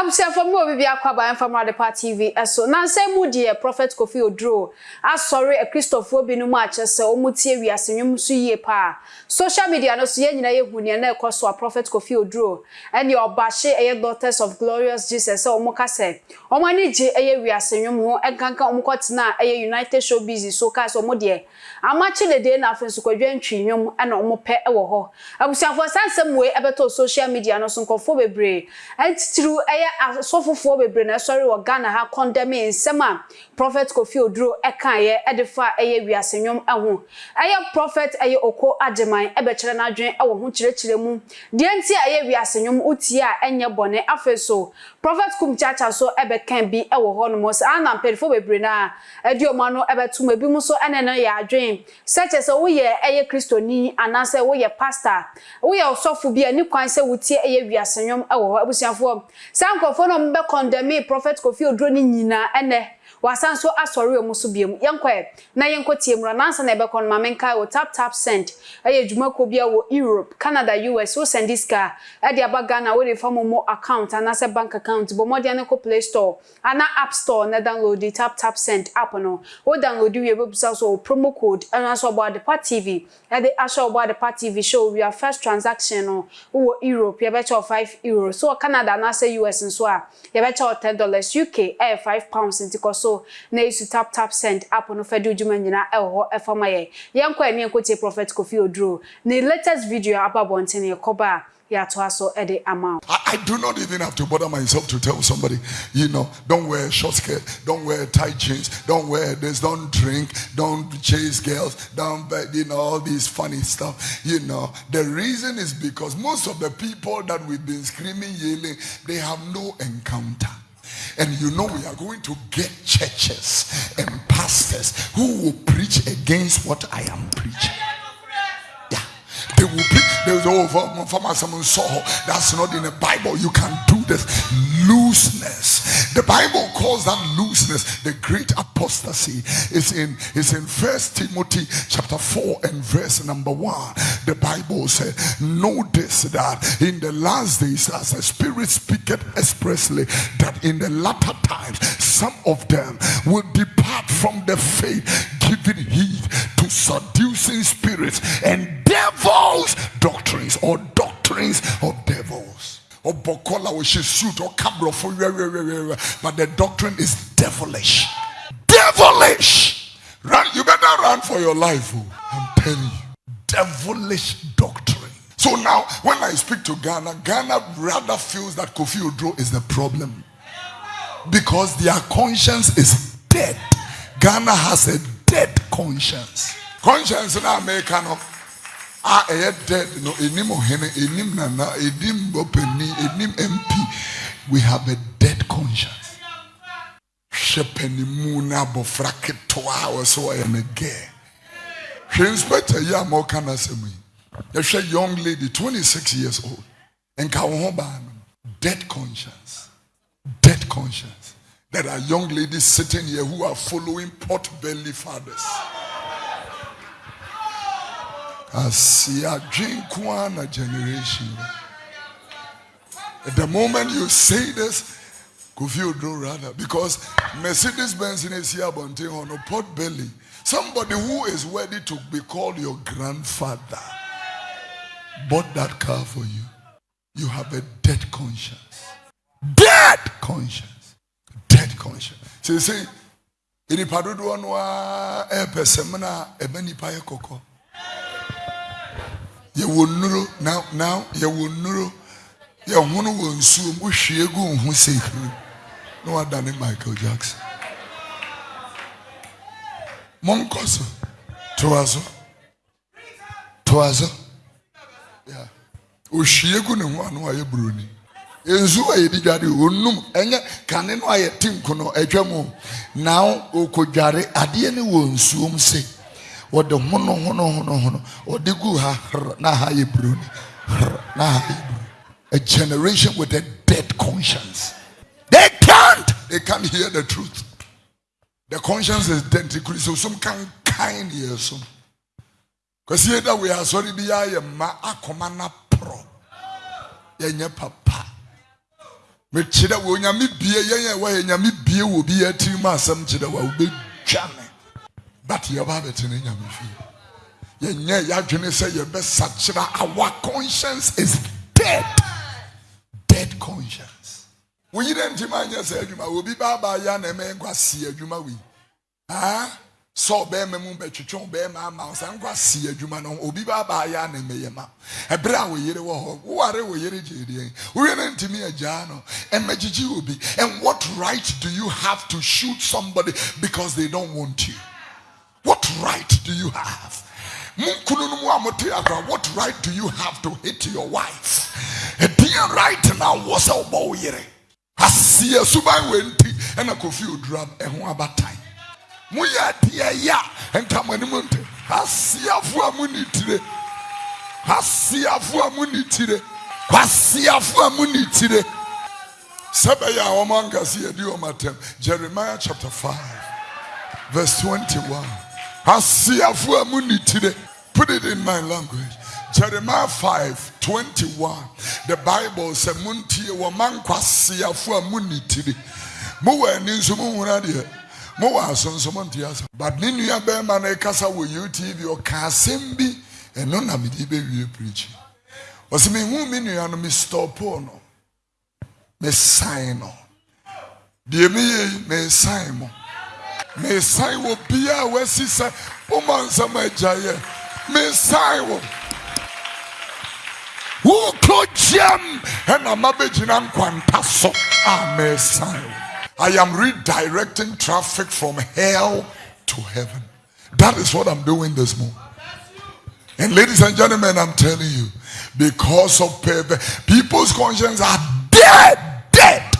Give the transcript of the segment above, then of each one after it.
I'm saying for me, we are Kwaba and from TV. So now say Moody, a e, prophet Kofi Odro. I sorry, a e Christopher Binu Marches, so Mutia, we are seeing you ye pa. Social media, no see any huni e and a so a prophet Kofi Odro. And your bashe, a daughters of glorious Jesus, so Mokase. Omani J, a we are seeing you, and Kanka Omokotina, a United Show Busy, so Cas or Moody. I'm watching the day now for Sukojan Trium and Omope Ewoho. I was for some way about social media, no son Kofobe Bray. And through a asɔfofoɔ bebree na ɛsɔre wɔ ghana ha kɔndɛme nsɛm a prophet kofi oduro ɛkaeɛ ɛde fa ɛyɛ wiase nwom ɛho. Ɛyɛ prophet ɛyɛ oko agyeman ɛbɛkyerɛ n'adwene ɛwɔ ho kyerɛkyerɛ mu. Deɛ nti a ɛyɛ wiase nwom wotie a ɛnyɛ bɔne. Afei prophet kum chacha so ebe can be e wo ho no mo sa na mpelfo bebre na edi o ma no ebe tuma bi mu so ene no ya adwen. Such as wo ye eye kristoni anase wo ye pastor wo ye osofu bi ani kwan se wutie eye wiasenwom e wo ho abusiafo sankofo no mbe condemn prophet kofi odro ni nyina ene wasan so asɔre ɔmo so biem yɛnkɔ na yɛnkɔ tie mu nansa na ɛbɛkɔ no maame nkae tap tap send. Ɛyɛ dwumakuo bi a wɔ europe canada us wo send sika. Ɛde aba ghana wɔde fa mo mo account anaasɛ bank account. Bɔ mmɔden no kɔ play store ana app store na download the tap tap send app no. Wo download wie bɛbusa so promo code ɛno nso ɔbɔ adepa tv ɛde ahyɛ ɔbɔ adepa tv show wia first transaction no wɔ europe. Yɛbɛkyɛ wɔ five euros. So canada anaasɛ us nso a yɛbɛkyɛ wɔ ten dollars uk ɛyɛ five pounds nti so na esu tap tap send app no fɛde dwuma nyinaa ɛwɔ hɔ ɛfama yɛ yɛnkɔ ɛne yɛnkɔ prophet kofi oduro ne latest video aba bɔnten yɛkɔba a yɛatoa so ɛde ama wo I, do not even have to bother myself to tell somebody, you know, don't wear short skirt, don't wear tight jeans, don't wear this, don't drink, don't chase girls, don't, you know, all these funny stuff. You know, the reason is because most of the people that we've been screaming, yelling, they have no encounter. And you know, we are going to get churches and pastors who will preach against what I am preaching. Yeah. They will preach. they There's over oh, from someone saw that's not in the Bible. You can do this. Looseness. The Bible calls that looseness the great apostasy. It's in it's in First Timothy chapter 4 and verse number 1. The Bible said, this that in the last days, as the Spirit speaketh expressly, that in the latter times some of them will depart from the faith, giving heed to seducing spirits and devils doctrines or devils. Or or suit or Cabrofo, but the doctrine is devilish. Devilish. Run, you better run for your life. oh. I'm telling you. Devilish doctrine. So now, when I speak to Ghana, Ghana rather feels that Kofi is the problem because their conscience is dead. Ghana has a dead conscience. Conscience na America no a ɛyɛ dead no enim ohene enim nana enim bɔpɛni enim MP. We have a dead conscience. Hwɛ panimu na abɔfra ketewa a wɔsɛ wɔyɛ no gɛɛ. Hwɛ inspector yi a ma ɔka young lady 26 years old. Nka wo ho. Dead conscience dead conscience. There are young ladies sitting here who are following pot belly fathers. Asia Jinkwana generation. At the moment you say this, Kofi Oduro rather, because Mercedes Benz in Asia Bonte on a pot belly. Somebody who is ready to be called your grandfather bought that car for you. You have a dead conscience dead conscience dead conscience sɛ sɛ nnipa dodoɔ no a ɛpɛ sɛm no a ɛbɛ nnipa yɛ kɔkɔ yɛwɔ nnuro now now yɛwɔ nnuro yɛhono wɔ nsuom wohwie gu wo ho sekiri na wadane michael jackson. Monkɔ so. Toa so. Toa so. Ohwie gu ne ho a na wayɛ buroni nsu a yɛdi dware onum ɛnyɛ kane no a yɛte nko no atwa mu. Na ɔkɔdware adeɛ no wɔ nsuom se wɔde hono hono hono hono. Ɔde gu ha na ha yɛ buroni na ha yɛ buroni a generation with a dead conscience. They can't. They can't hear the truth. The conscience is dead nti kuri sɛ osom kan kan ne yɛ som kwasi yɛ da wei asɔre bi yɛ ayɛ mma akɔma na porɔ yɛnyɛ papa. Mekyerɛ wɔ onyame bie yɛn a ɛwɔ yɛ nyame bie wɔ bi yɛ tirim asɛm kyerɛ wɔ a wobɛdwa me but yɛba abɛtene nyame fie yɛnyɛ yɛadwene sɛ yɛbɛsakyera our conscience is dead. Dead conscience. Woyi dɛ ntim anyɛ sɛ adwuma obi baabaa yɛ na ɛmɛ nkwa si adwuma wei ah sɛ ɔbɛrima mu bɛtwitwe ɔbɛrima ama wo sɛ nkwa si adwuma no obi baabaa yɛ na ɛmɛ yɛ ma. Ɛberɛ a wo yere wɔ hɔ woware wo yere gye deɛ woyɛ no. Ntimi agyaa ɛmɛgyegye obi and what right do you have to shoot somebody because they don't want you right do you have? What right do you have to hit your wife? A dear right now was a boyere. I see a subai wenti and a coffee drum and one batai. Muya dear ya and Tamanimonte. I see a fuamuni today. I see a fuamuni today. I see a fuamuni today. Sabaya Omangasia Diomatem, Jeremiah chapter 5, verse 21. Asiafo emu ni tire. Put it in my language. Jeremiah 5 21. The Bible says, Muntie woman kwasiafo emu ni tire. Mo wa ni nso mo hura de. Mo wa so nso mo ntia so. But ni nua be na kasa wo UTV o ka asem bi eno na me di be wie preach. Wasi me hu me nua no me stop no. Me sign no. Die me ye me sign mo. No. Me sign wɔ bia a wasi sɛ woma nsɛm agyaeɛ me sign wokɔ gyam ɛna mabɛgyina nkwanta so a sign wɔ I am redirecting traffic from hell to heaven. That is what I'm doing this morning. And ladies and gentlemen, I'm telling you, because of perver- people's conscience are dead, dead.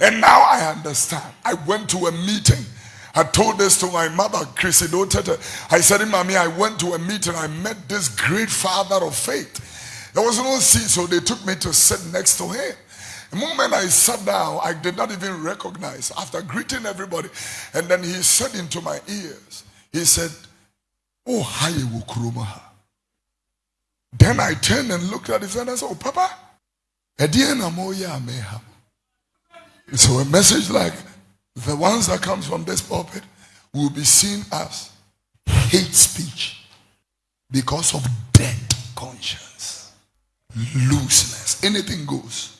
And now I understand. I went to a meeting. I told this to my mother, Chrissy Dotete. I said, Mommy, I went to a meeting. I met this great father of faith. There was no seat, so they took me to sit next to him. The moment I sat down, I did not even recognize after greeting everybody. And then he said into my ears, he said, Oh, hi, Wukurumaha. Then I turned and looked at his and said, Oh, Papa, Ediana. So a message like the ones that comes from this pulpit will be seen as hate speech because of dead conscience, looseness. Anything goes.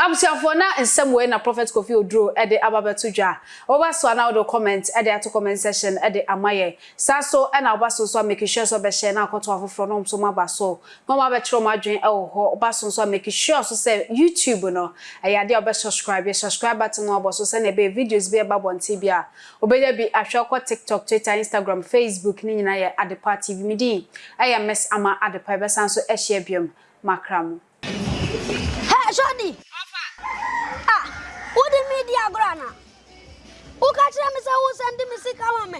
abusiafo in some way, na prophet kofi odro e de ababeto dwa. Oba so na odo comment e de comment session. e de amaye sa so e na oba so so sure so be share na akoto afofro no so ma ba so. No ma be kiro ma dwen e wo so so sure so say youtube no e ya de oba subscribe e subscribe button no oba so say be videos be ba bon tv a obeya bi ahwe ko tiktok twitter instagram facebook ni nyina ye adepa tv midi e ya mess ama adepa be san so e makram Hey, Johnny! di agorɔ ana wo ka kyerɛ me sɛ wo sɛ ndi me sika ma me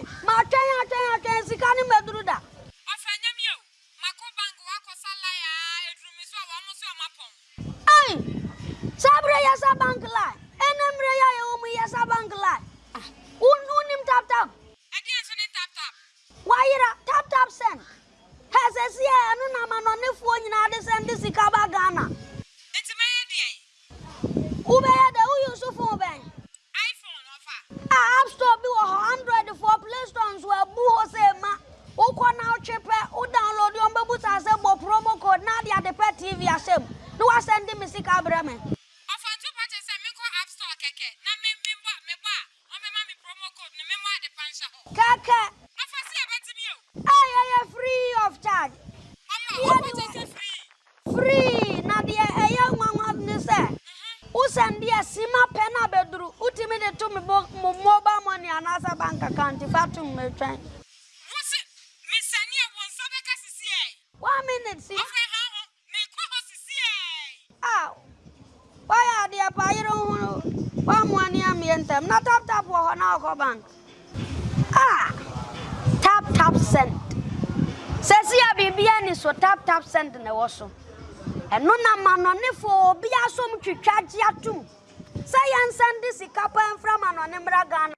Kaka. I am free of charge. Free. Na dia eya nwanwa ne se. Usan dia sima pena bedru. Utimi de to me mobile money anasa bank account fatum me twen. Wose me sani e won so beka sisi e. One minute si. Okay, how me kwa ho sisi e. Ah. Why are dia pa yero hu? Wa mo ani am yentam. Na tap tap wo ho na bank. Ah! Tap tap send. Sesi ya bibia ni so tap tap send na wo so. Eno na manonefo obi asom twitwa gye atom. Sɛ yɛn send sika pa mfra manone mmra Ghana.